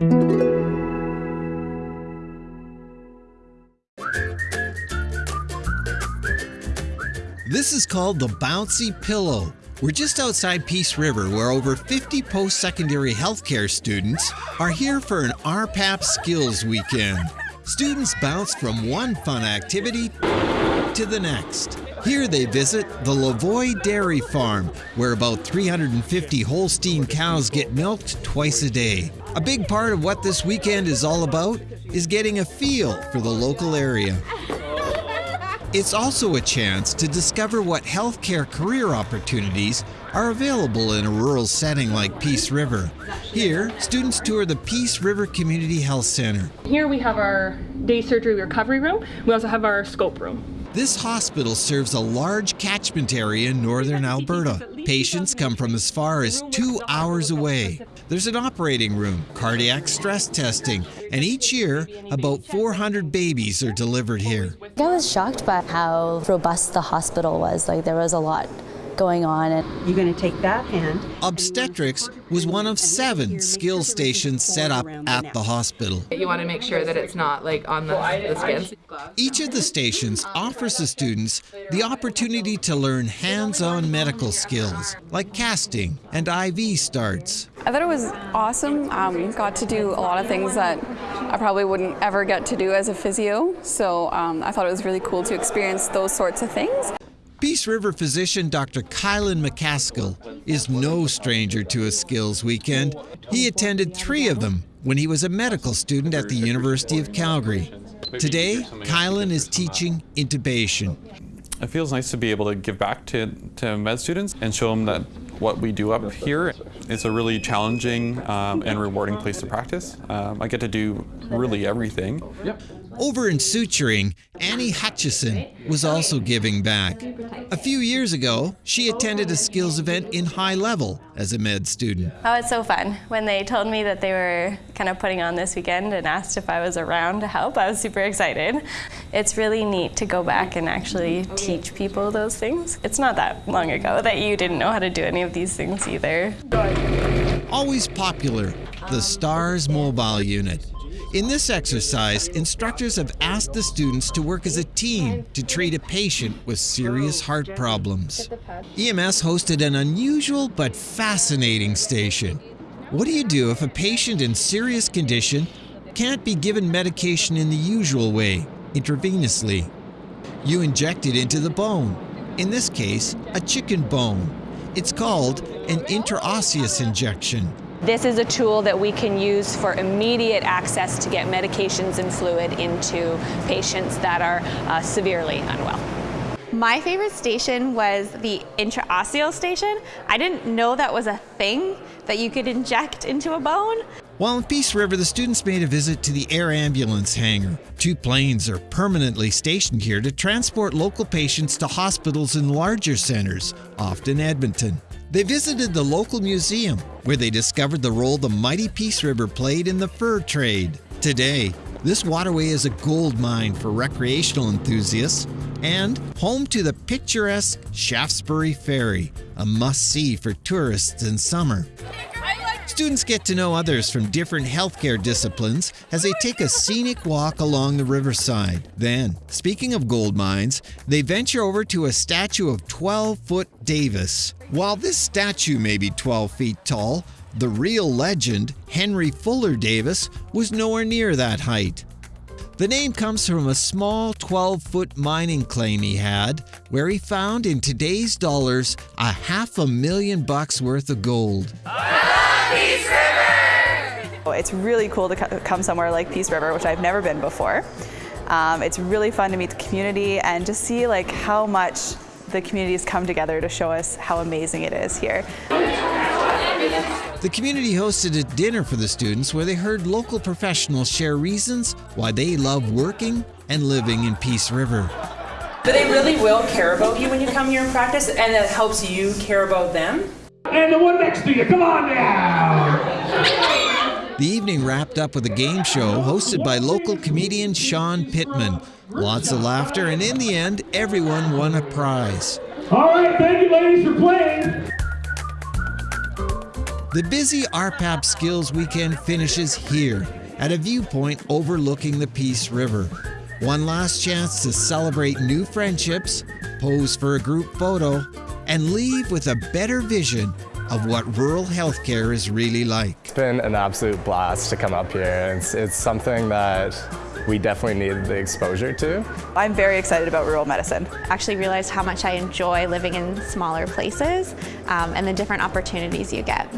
This is called the Bouncy Pillow. We're just outside Peace River where over 50 post secondary healthcare students are here for an RPAP Skills Weekend. Students bounce from one fun activity to the next. Here they visit the Lavoie Dairy Farm, where about 350 Holstein cows get milked twice a day. A big part of what this weekend is all about is getting a feel for the local area. It's also a chance to discover what healthcare career opportunities are available in a rural setting like Peace River. Here, students tour the Peace River Community Health Center. Here we have our day surgery recovery room. We also have our scope room. This hospital serves a large catchment area in northern Alberta. Patients come from as far as two hours away. There's an operating room, cardiac stress testing, and each year, about 400 babies are delivered here. I was shocked by how robust the hospital was. Like, there was a lot going on. And You're going to take that hand. Obstetrics was one of seven skill stations set up at the hospital. You want to make sure that it's not like on the, the skins. Each of the stations offers the students the opportunity to learn hands-on medical skills like casting and IV starts. I thought it was awesome. Um, got to do a lot of things that I probably wouldn't ever get to do as a physio. So um, I thought it was really cool to experience those sorts of things. Peace River physician Dr. Kylan McCaskill is no stranger to a skills weekend. He attended three of them when he was a medical student at the University of Calgary. Today, Kylan is teaching intubation. It feels nice to be able to give back to, to med students and show them that what we do up here is a really challenging um, and rewarding place to practice. Um, I get to do really everything. Over in suturing, Annie Hutchison was also giving back. A few years ago, she attended a skills event in High Level as a med student. Oh, it's so fun. When they told me that they were kind of putting on this weekend and asked if I was around to help, I was super excited. It's really neat to go back and actually teach people those things. It's not that long ago that you didn't know how to do any of these things either. Always popular, the STARS mobile unit. In this exercise, instructors have asked the students to work as a team to treat a patient with serious heart problems. EMS hosted an unusual but fascinating station. What do you do if a patient in serious condition can't be given medication in the usual way, intravenously? You inject it into the bone, in this case, a chicken bone. It's called an intraosseous injection. This is a tool that we can use for immediate access to get medications and fluid into patients that are uh, severely unwell. My favorite station was the intraosseal station. I didn't know that was a thing that you could inject into a bone. While in Peace River, the students made a visit to the air ambulance hangar. Two planes are permanently stationed here to transport local patients to hospitals in larger centers, often Edmonton. They visited the local museum, where they discovered the role the mighty Peace River played in the fur trade. Today, this waterway is a gold mine for recreational enthusiasts and home to the picturesque Shaftesbury Ferry, a must-see for tourists in summer. Students get to know others from different healthcare disciplines as they take a scenic walk along the riverside. Then, speaking of gold mines, they venture over to a statue of 12 foot Davis. While this statue may be 12 feet tall, the real legend, Henry Fuller Davis, was nowhere near that height. The name comes from a small 12 foot mining claim he had, where he found in today's dollars a half a million bucks worth of gold. It's really cool to come somewhere like Peace River, which I've never been before. Um, it's really fun to meet the community and just see like how much the communities come together to show us how amazing it is here. The community hosted a dinner for the students where they heard local professionals share reasons why they love working and living in Peace River. But they really will care about you when you come here and practice, and it helps you care about them. And the one next to you, come on now! The evening wrapped up with a game show hosted by local comedian Sean Pittman. Lots of laughter, and in the end, everyone won a prize. All right, thank you, ladies, for playing. The busy RPAP Skills Weekend finishes here at a viewpoint overlooking the Peace River. One last chance to celebrate new friendships, pose for a group photo, and leave with a better vision of what rural healthcare is really like. It's been an absolute blast to come up here. It's, it's something that we definitely need the exposure to. I'm very excited about rural medicine. I Actually realized how much I enjoy living in smaller places um, and the different opportunities you get.